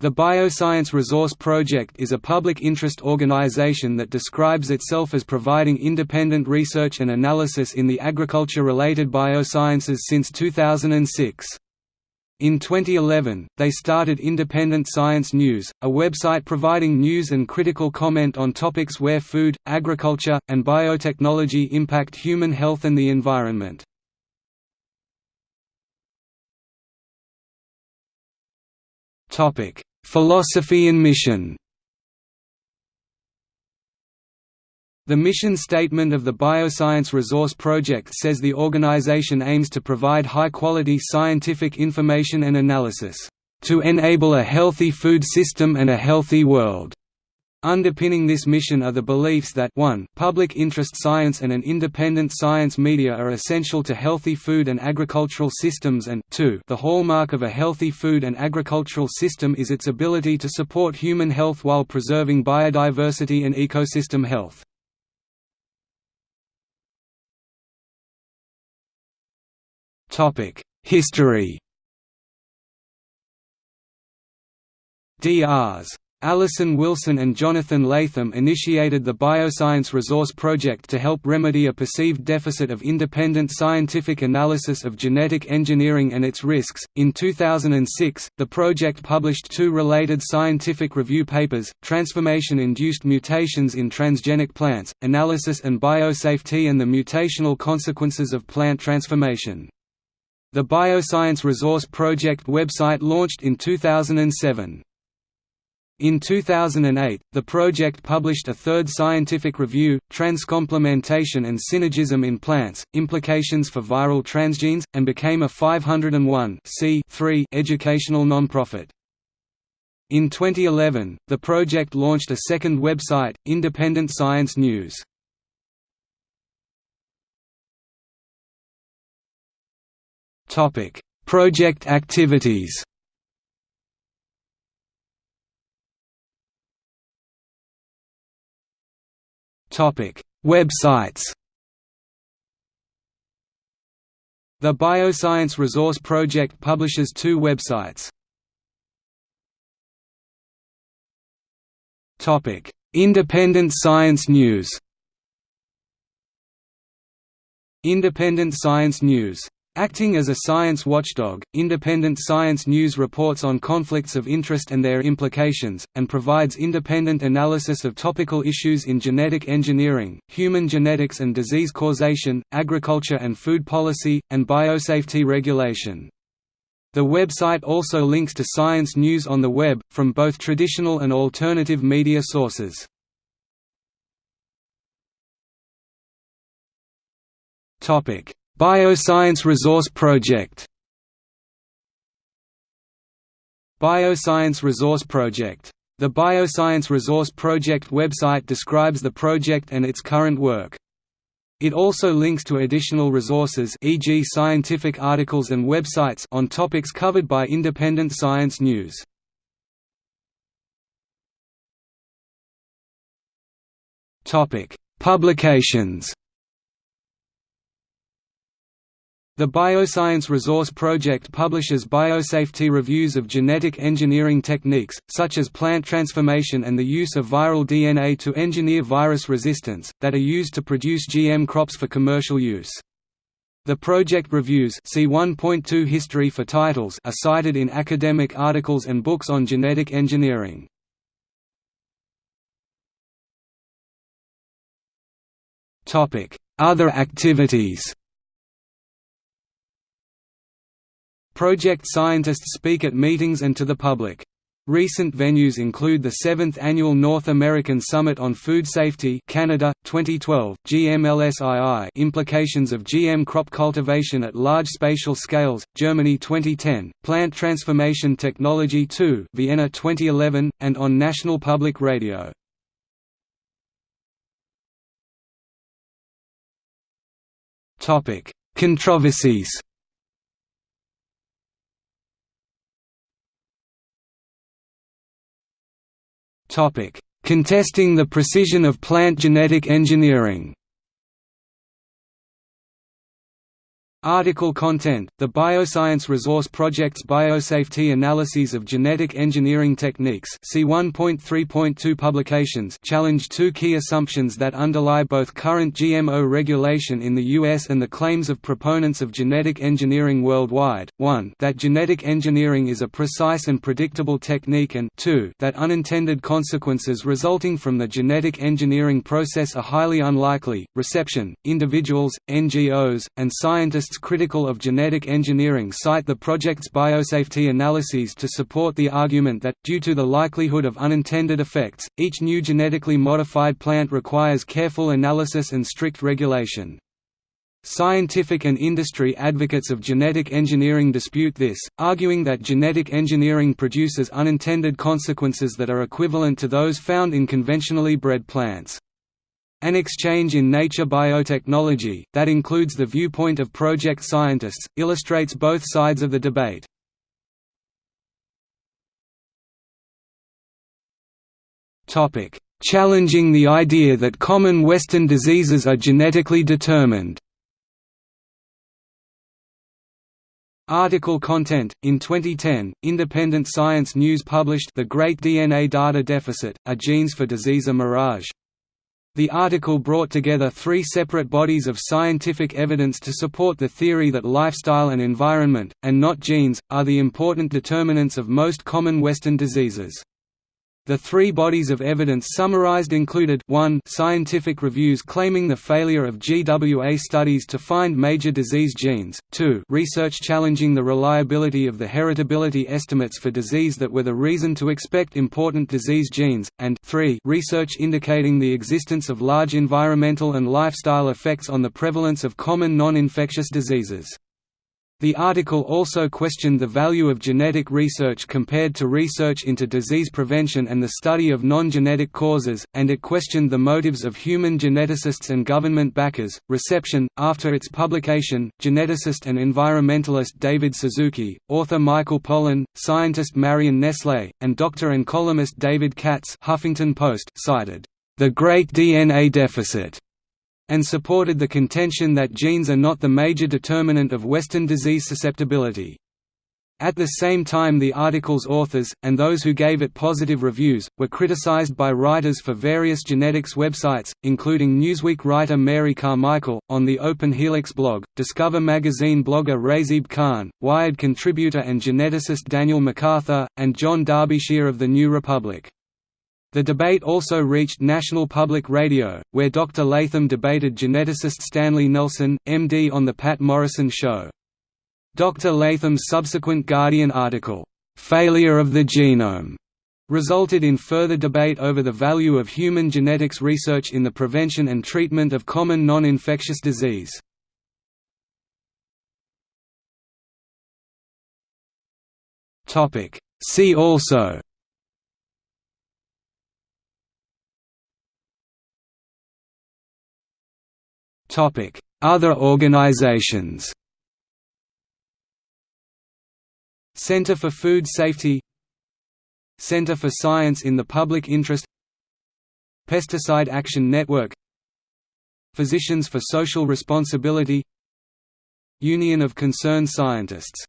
The Bioscience Resource Project is a public interest organization that describes itself as providing independent research and analysis in the agriculture-related biosciences since 2006. In 2011, they started Independent Science News, a website providing news and critical comment on topics where food, agriculture, and biotechnology impact human health and the environment. Topic: Philosophy and mission The mission statement of the Bioscience Resource Project says the organization aims to provide high-quality scientific information and analysis, "...to enable a healthy food system and a healthy world." Underpinning this mission are the beliefs that 1 public interest science and an independent science media are essential to healthy food and agricultural systems and 2 the hallmark of a healthy food and agricultural system is its ability to support human health while preserving biodiversity and ecosystem health. History Drs. Alison Wilson and Jonathan Latham initiated the Bioscience Resource Project to help remedy a perceived deficit of independent scientific analysis of genetic engineering and its risks. In 2006, the project published two related scientific review papers Transformation Induced Mutations in Transgenic Plants Analysis and Biosafety and the Mutational Consequences of Plant Transformation. The Bioscience Resource Project website launched in 2007. In 2008, the project published a third scientific review, Transcomplementation and Synergism in Plants, Implications for Viral Transgenes, and became a 501 educational nonprofit. In 2011, the project launched a second website, Independent Science News. Project activities Websites. The Bioscience Resource Project publishes two websites. Topic: Independent Science News. Independent Science News Acting as a science watchdog, Independent Science News reports on conflicts of interest and their implications, and provides independent analysis of topical issues in genetic engineering, human genetics and disease causation, agriculture and food policy, and biosafety regulation. The website also links to science news on the web, from both traditional and alternative media sources. Topic Bioscience Resource Project Bioscience Resource Project. The Bioscience Resource Project website describes the project and its current work. It also links to additional resources e.g. scientific articles and websites on topics covered by independent science news. Publications The Bioscience Resource Project publishes biosafety reviews of genetic engineering techniques, such as plant transformation and the use of viral DNA to engineer virus resistance, that are used to produce GM crops for commercial use. The project reviews see 1.2 history for titles are cited in academic articles and books on genetic engineering. Other activities Project scientists speak at meetings and to the public. Recent venues include the 7th Annual North American Summit on Food Safety Canada, 2012, GMLSII Implications of GM Crop Cultivation at Large Spatial Scales, Germany 2010, Plant Transformation Technology 2 Vienna 2011, and on National Public Radio. Controversies Contesting the precision of plant genetic engineering Article content The Bioscience Resource Project's biosafety analyses of genetic engineering techniques see 1.3.2 publications challenge two key assumptions that underlie both current GMO regulation in the US and the claims of proponents of genetic engineering worldwide, 1 that genetic engineering is a precise and predictable technique and 2 that unintended consequences resulting from the genetic engineering process are highly unlikely. Reception, individuals, NGOs, and scientists critical of genetic engineering cite the project's biosafety analyses to support the argument that, due to the likelihood of unintended effects, each new genetically modified plant requires careful analysis and strict regulation. Scientific and industry advocates of genetic engineering dispute this, arguing that genetic engineering produces unintended consequences that are equivalent to those found in conventionally bred plants. An exchange in Nature Biotechnology, that includes the viewpoint of project scientists, illustrates both sides of the debate. Challenging the idea that common Western diseases are genetically determined Article content In 2010, Independent Science News published The Great DNA Data Deficit: A Genes for Disease a Mirage. The article brought together three separate bodies of scientific evidence to support the theory that lifestyle and environment, and not genes, are the important determinants of most common Western diseases. The three bodies of evidence summarized included 1 scientific reviews claiming the failure of GWA studies to find major disease genes, 2 research challenging the reliability of the heritability estimates for disease that were the reason to expect important disease genes, and 3 research indicating the existence of large environmental and lifestyle effects on the prevalence of common non-infectious diseases. The article also questioned the value of genetic research compared to research into disease prevention and the study of non-genetic causes, and it questioned the motives of human geneticists and government backers. Reception After its publication, geneticist and environmentalist David Suzuki, author Michael Pollan, scientist Marion Nestle, and doctor and columnist David Katz Huffington Post cited the Great DNA Deficit and supported the contention that genes are not the major determinant of Western disease susceptibility. At the same time the article's authors, and those who gave it positive reviews, were criticized by writers for various genetics websites, including Newsweek writer Mary Carmichael, on the Open Helix blog, Discover magazine blogger Razib Khan, Wired contributor and geneticist Daniel MacArthur, and John Derbyshire of The New Republic. The debate also reached National Public Radio, where Dr. Latham debated geneticist Stanley Nelson, MD on The Patt Morrison Show. Dr. Latham's subsequent Guardian article, "'Failure of the Genome' resulted in further debate over the value of human genetics research in the prevention and treatment of common non-infectious disease. See also Other organizations. Center for Food Safety. Center for Science in the Public Interest. Pesticide Action Network. Physicians for Social Responsibility. Union of Concerned Scientists